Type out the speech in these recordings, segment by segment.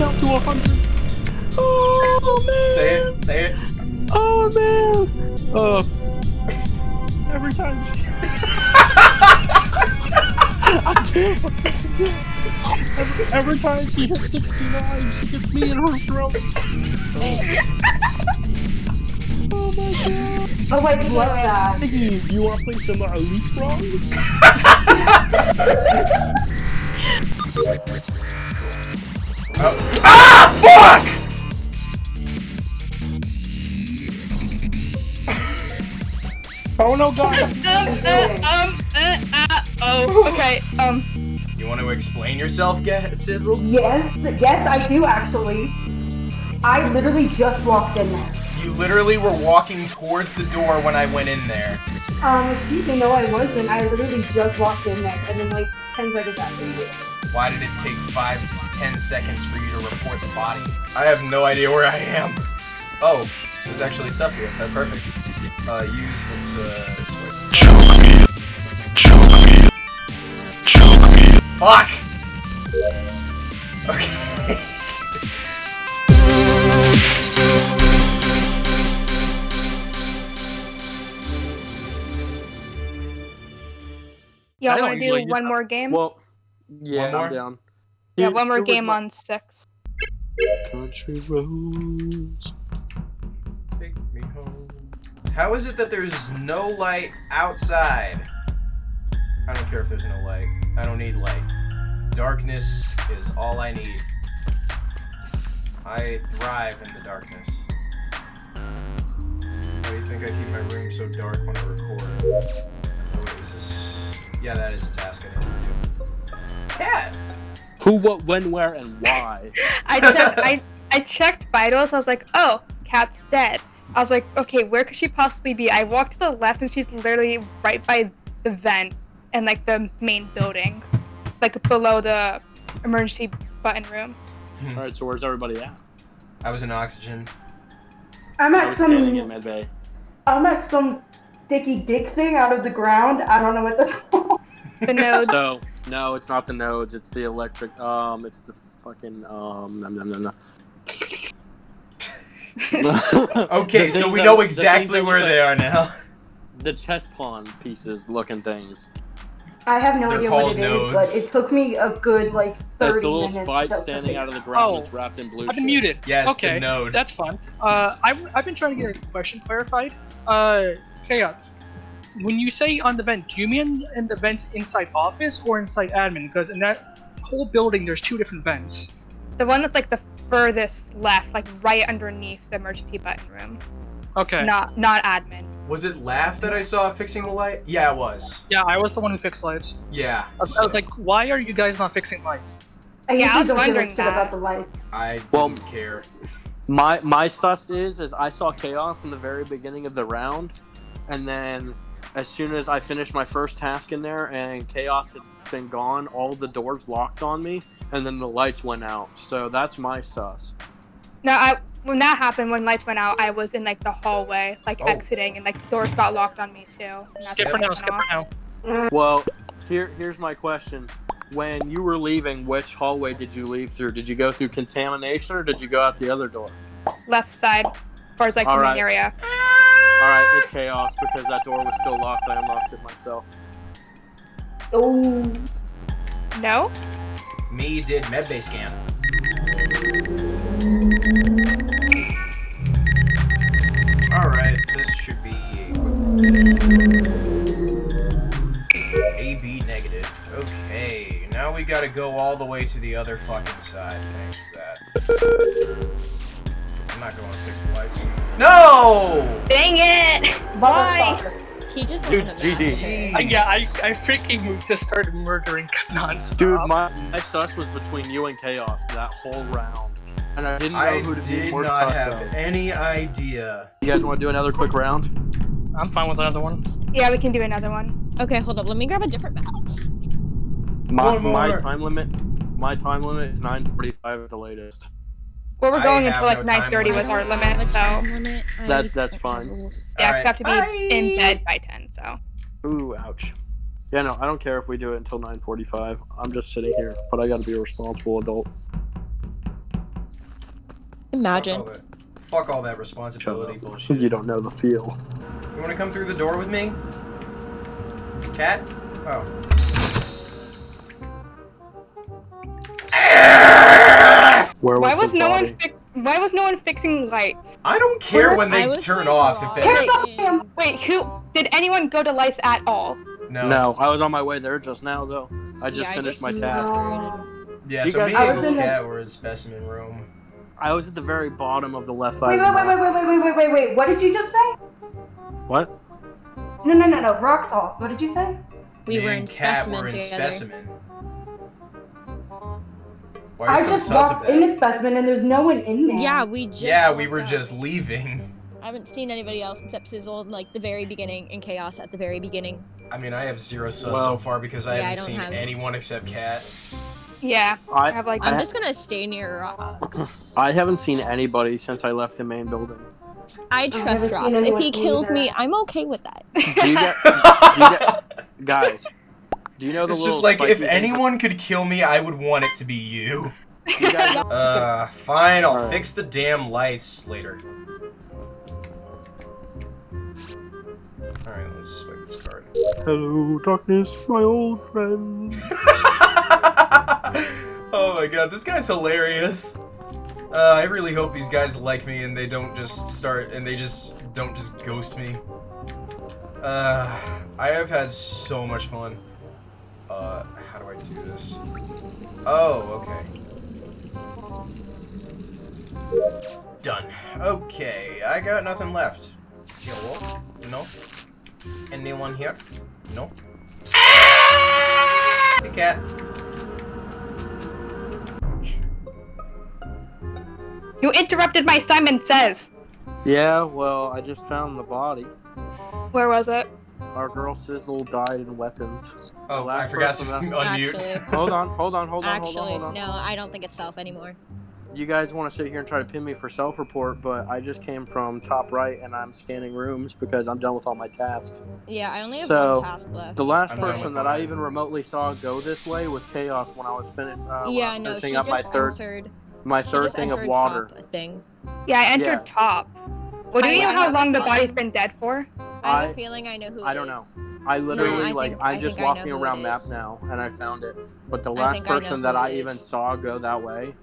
count to a hundred. Oh man. Say it. Say it. Oh man. Uh. Every time she. I can't. Every, every time she hits 69, she gets me in her throat. Oh, my god. Oh wait, what's that? Iggy, you wanna play some uh, leapfrog? Oh. Ah! Fuck! Oh no, god! um, uh, um, uh, uh, oh, okay, um, You want to explain yourself, Ga- Sizzle? Yes, yes, I do actually. I literally just walked in there. You literally were walking towards the door when I went in there. Um, excuse me, no, I wasn't. I literally just walked in there, and then like ten seconds after you. Why did it take five to ten seconds for you to report the body? I have no idea where I am. Oh, there's actually stuff here. That's perfect. Uh, use, let's, uh, switch. Fuck! Okay. y'all I want to do one more game? Well, yeah, One more? I'm down. yeah, If one more game like on six. Country roads. Take me home. How is it that there's no light outside? I don't care if there's no light. I don't need light. Darkness is all I need. I thrive in the darkness. Why do you think I keep my room so dark when I record? Oh, wait, is this... Yeah, that is a task I need to do. Cat! Who, what, when, where, and why? I checked, I, I checked vitals. I was like, oh, cat's dead. I was like, okay, where could she possibly be? I walked to the left, and she's literally right by the vent and like the main building, like below the emergency button room. Hmm. All right, so where's everybody at? I was in oxygen. I'm I at was standing in some. med bay. I'm at some sticky dick thing out of the ground. I don't know what the. The nodes. So no, it's not the nodes. It's the electric. Um, it's the fucking um. Nom, nom, nom, nom. Okay, The so we know the exactly that where look- they are now. The chess pawn pieces looking things. I have no They're idea what called it is, nodes. but it took me a good like thirty It's a little spike standing out of the ground. Oh, It's wrapped in blue. I've been shit. muted. Yes, okay, the node. that's fun. Uh, I've, I've been trying to get a question clarified. Uh, Chaos, when you say on the vent, do you mean in the vent inside office or inside admin? Because in that whole building, there's two different vents. The one that's like the furthest left, like right underneath the emergency button room. Okay. Not not admin. Was it Laugh that I saw fixing the light? Yeah, it was. Yeah, I was the one who fixed lights. Yeah. I was, I was like, why are you guys not fixing lights? I Yeah, I was don't give a wondering that. about the lights. I didn't Well- care. My my sus is is I saw chaos in the very beginning of the round, and then as soon as I finished my first task in there and chaos had been gone, all the doors locked on me, and then the lights went out. So that's my sus. No, I when that happened, when lights went out, I was in like the hallway, like Oh. exiting, and like doors got locked on me too. Skip for now, skip for now. Well, here here's my question. When you were leaving, which hallway did you leave through? Did you go through contamination or did you go out the other door? Left side, as far as like All the main right. area. All right, it's chaos because that door was still locked. I unlocked it myself. Oh, No. Me did medbay scan. Alright, this should be a AB negative. Okay, now we gotta go all the way to the other fucking side. Thanks for that. No! Dang it! Why? motherfucker. He just Dude, wanted GD. that. Uh, yeah, I, I freaking just started murdering nonstop. Dude, my, my sus was between you and chaos that whole round, and I didn't know I who to be did more not sus have of. any idea. You guys want to do another quick round? I'm fine with another one. Yeah, we can do another one. Okay, hold up. Let me grab a different box. My, One more. my time limit. My time limit is 9:45 at the latest. Well, we're going until like no 9:30 was our I don't have limit, so time limit. That- that's fine. yeah, Alright. we have to be Bye. in bed by 10. So Ooh, ouch. Yeah, no, I don't care if we do it until 9:45. I'm just sitting here, but I got to be a responsible adult. Fuck Imagine. all that, fuck all that responsibility bullshit. You don't know the feel. You wanna come through the door with me? Cat? Oh. Was Why the was no one body? fi- Why was no one fixing lights? I don't care when they was turn off if they. about. Wait, who did anyone go to lights at all? No. No, I was on my way there just now though. I just Yeah, I finished my task. Yeah, You so guys- me and was the- Cat were in specimen room. I was at the very bottom of the left side. wait, of the wait, wait, wait, wait, wait, wait, wait. What did you just say? What? No, no, no, no. Rock salt. What did you say? We me were and in Cat specimen were in together. specimen. Why are you I so just sus of walked that? into specimen and there's no one in there. Yeah, we just. yeah, we were out. just leaving. I haven't seen anybody else except Sizzle like the very beginning and Chaos at the very beginning. I mean, I have zero sus Well- so far because I Yeah, haven't don't seen have- anyone except Cat. Yeah, I I have like I'm I- just gonna stay near Rocks. I haven't seen anybody since I left the main building. I trust seen Rocks. If he kills me. I'm okay with that. Do you get, do you get guys? Do you know the It's just like if spiky anyone could kill me, I would want it to be you. You Uh, fine, I'll Alright. fix the damn lights later. Alright, let's swipe this card. Hello, darkness, my old friend. oh my god, this guy's hilarious. Uh, I really hope these guys like me and they don't just start and they just don't just ghost me. Uh, I have had so much fun. Uh, how do I do this? Oh, okay. Done. Okay, I got nothing left. Hello? No? Anyone here? No? Hey, cat. you interrupted my Simon Says. Yeah, well, I just found the body. Where was it? Our girl Sizzle died in weapons. Oh, last I forgot to unmute. Actually, Hold on, hold on, hold on, actually, hold on, hold on. no, I don't think it's self anymore. You guys want to sit here and try to pin me for self-report, but I just came from top right and I'm scanning rooms because I'm done with all my tasks. Yeah, I only have So, one task left. The last I'm person that I even remotely saw go this way was Chaos when I was, fin- uh, when I yeah, was no, finishing she up my third entered. my third thing of water. top, I think. Yeah, I entered Yeah. top. Well, do I- you know how long the body's been dead for? I have I- a feeling I know who. I don't is. I literally I like think- I'm I just think I know walking around it map now and I found it. But the last think I person that it I even saw go that way,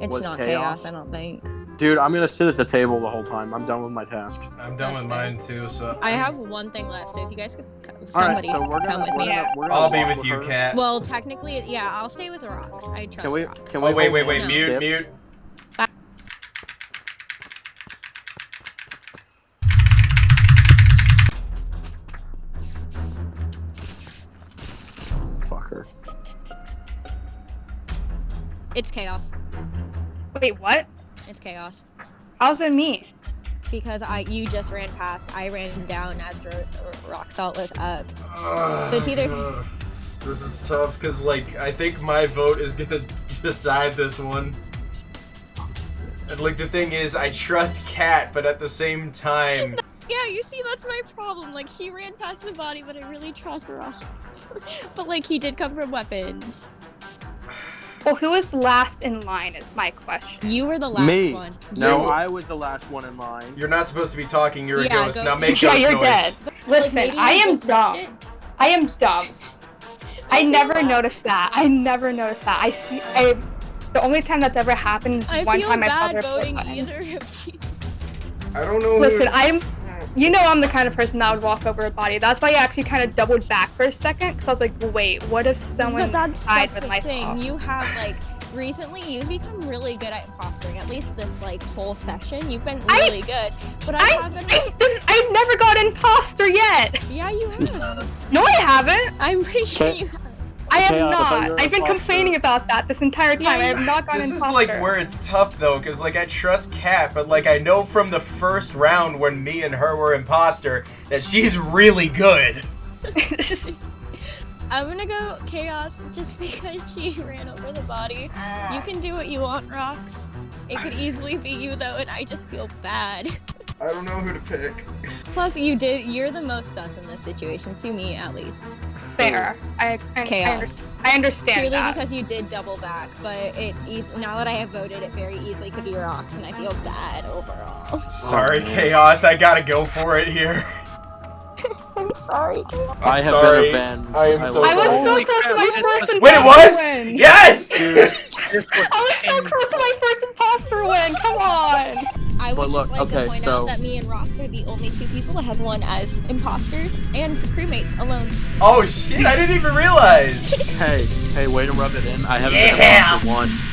It's was not chaos. chaos. I don't think. dude, I'm gonna sit at the table the whole time. I'm done with my task. I'm done That's with mine too, so I have one thing left, so if you guys could, co- All right, somebody so could gonna, come with me. gonna, Yeah. we're gonna I'll be walk with you, her. cat. Well, technically, yeah, I'll stay with the Rocks. I trust Can we? Rocks. Can we? oh wait, wait, wait, hands, mute, mute. It's chaos. Wait, what? It's chaos. How's it me? Because I, you just ran past. I ran down as Ro- Rock Salt was up. So it's either- Ugh. This is tough because, like, I think my vote is gonna decide this one. And like the thing is, I trust Cat, but at the same time, Yeah, you see, that's my problem. Like, she ran past the body, but I really trust Rocks. but like, he did come from weapons. Well, who was last in line is my question. You were the last Me. one. No, You- I was the last one in line. you're not supposed to be talking. You're Yeah, a ghost. go- Now make Yeah, ghost you're noise. dead. Listen, maybe you I am just missed dumb. I am dumb. I never bad. noticed that. I never noticed that. I see. I. The only time that's ever happened is I one time I saw bad their voting button. either of you. I don't know. Listen, who... I'm. You know I'm the kind of person that would walk over a body. That's why I actually kind of doubled back for a second, because I was like, wait, what if someone But that's, died that's with the thing. off? You have like recently you've become really good at impostering. At least this like whole session, you've been I- really good. But I, I, haven't. I, this, I've never got imposter yet. yeah, you have. No, I haven't. I'm pretty sure Okay. you have. I am Chaos, I thought you not. I've been complaining about that this entire time. Yeah, I have not gone This is imposter. like where it's tough though, because like I trust Kat, but like I know from the first round when me and her were imposter that she's really good. I'm gonna go chaos just because she ran over the body. Ah. You can do what you want, rocks. It could easily be you though, and I just feel bad. I don't know who to pick. Plus, you did. You're the most sus in this situation, to me at least. Fair. I, I, I, under- I understand Purely that. because you did double back, but it eas- now that I have voted, it very easily could be rocks, and I feel bad overall. Oh, sorry, man. Chaos. I gotta go for it here. I'm sorry. I'm I have sorry. been a fan. I am so I was sorry. so Holy close to crap, my first was- imposter Wait, it was? win. Yes! I was so close to my first imposter win. Come on. I would look, just like okay, to point so... out that me and Rox are the only two people that have won as imposters and crewmates alone. Oh shit! I didn't even realize. hey, hey, wait to rub it in. I haven't yeah. been imposter once.